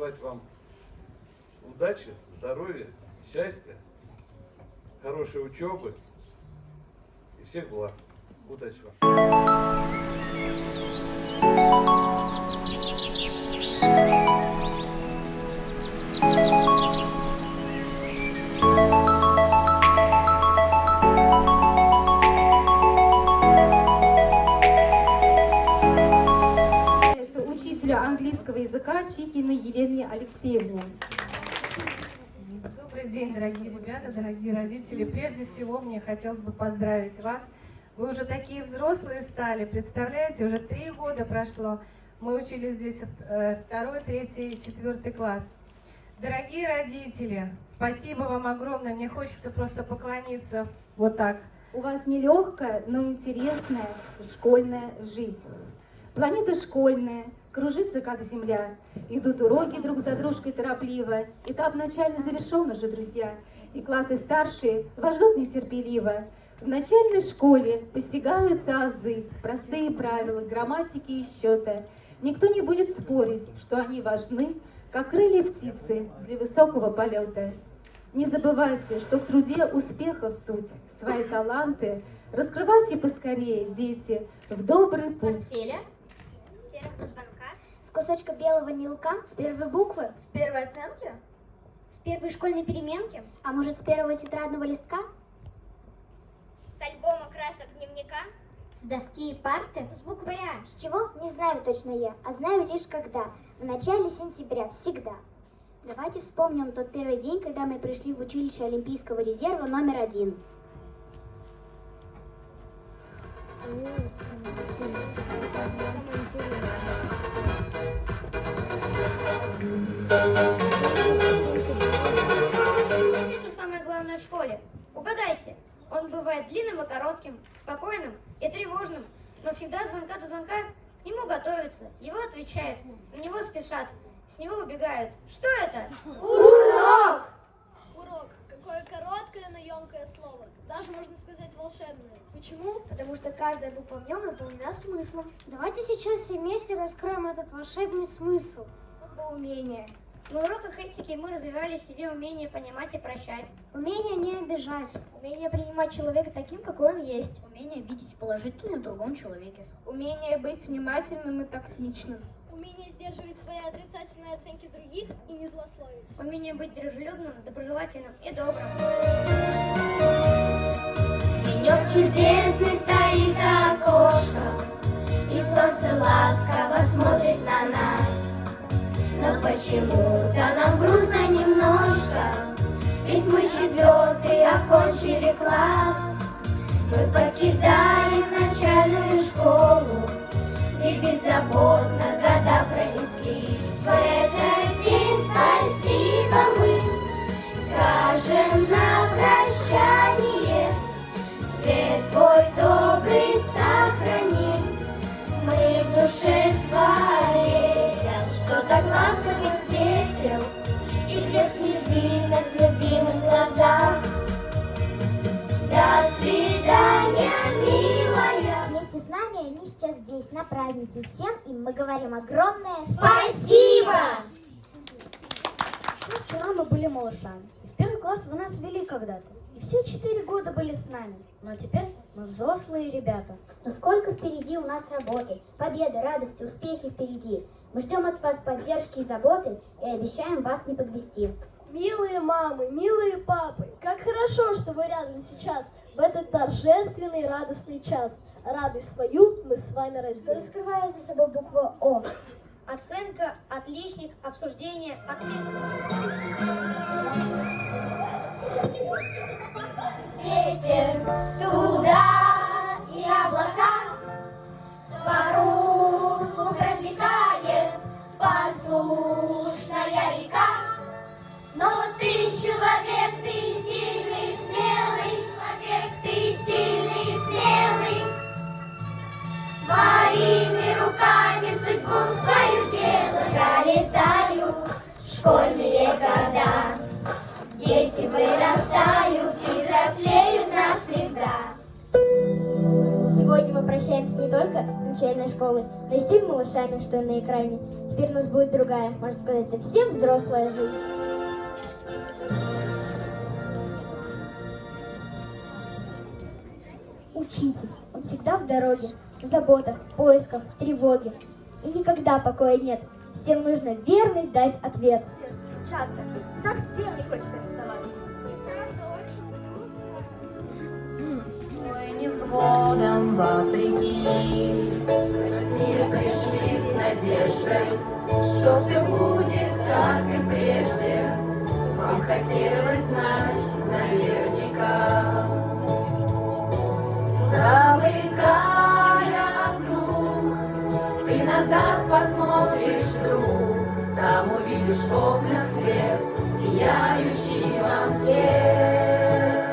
пожелать вам удачи, здоровья, счастья, хорошей учебы и всех благ. Удачи вам! Английского языка Чикиной Елене Алексеевне. Добрый день, дорогие ребята, дорогие родители. Прежде всего, мне хотелось бы поздравить вас. Вы уже такие взрослые стали, представляете, уже три года прошло. Мы учились здесь э, второй, третий, четвертый класс. Дорогие родители, спасибо вам огромное. Мне хочется просто поклониться вот так. У вас нелегкая, но интересная школьная жизнь. Планета школьная, кружится как земля. Идут уроки друг за дружкой торопливо. Этап начальный завершен уже, друзья. И классы старшие вас ждут нетерпеливо. В начальной школе постигаются азы, простые правила, грамматики и счета. Никто не будет спорить, что они важны, как крылья птицы для высокого полета. Не забывайте, что в труде успехов суть, свои таланты раскрывайте поскорее, дети, в добрый путь. портфеля, с звонка, с кусочка белого мелка, с первой буквы, с первой оценки, с первой школьной переменки, а может с первого тетрадного листка, с альбома красок дневника, с доски и парты, с букваря. С чего? Не знаю точно я, а знаю лишь когда. В начале сентября, всегда. Давайте вспомним тот первый день, когда мы пришли в училище Олимпийского резерва номер один. Что самое главное в школе? Угадайте, он бывает длинным и коротким, спокойным и тревожным, но всегда от звонка до звонка к нему готовятся, его отвечают, на него спешат, с него убегают. Что это? Урок! Урок. Какое короткое, но емкое слово. Даже можно сказать волшебное. Почему? Потому что каждая буква в нем наполнена смыслом. Давайте сейчас все вместе раскроем этот волшебный смысл. Умение. На уроках этики мы развивали в себе умение понимать и прощать. Умение не обижать. Умение принимать человека таким, какой он есть. Умение видеть положительное в другом человеке. Умение быть внимательным и тактичным. Умение сдерживать свои отрицательные оценки других и не злословить. Умение быть дружелюбным, доброжелательным и добрым. Денек чудесный стоит за окошком, почему-то нам грустно немножко, Ведь мы четвертый окончили класс. Мы покидаем начальную школу, Где беззаботно года пронеслись. В этот день спасибо мы Скажем на прощание Свет твой добрый сохраним Мы в душе своей Что-то глазками светил здесь, на празднике. Всем им мы говорим огромное Спасибо! Ну, Вчера мы были малышами. И в первый класс вы нас вели когда-то. И все четыре года были с нами. Но теперь мы взрослые ребята. Но сколько впереди у нас работы. Победы, радости, успехи впереди. Мы ждем от вас поддержки и заботы и обещаем вас не подвести. Милые мамы, милые папы, как хорошо, что вы рядом сейчас, в этот торжественный радостный час. Радость свою мы с вами Что разделим. скрывает за собой буква О? Оценка, отличник, обсуждение, ответственность. Дети вырастают и взрослеют навсегда. Сегодня мы прощаемся не только с начальной школы, но и с теми малышами, что на экране. Теперь у нас будет другая, можно сказать, совсем взрослая жизнь. Учитель, он всегда в дороге, в заботах, поисках, тревоге. И никогда покоя нет. Всем нужно верный дать ответ. Учаться. Совсем не хочется вставать. Ой, невзгодам вопреки, мир пришли с надеждой, что все будет, как и прежде. Вам хотелось знать там увидишь в окнах свет, сияющий вам свет.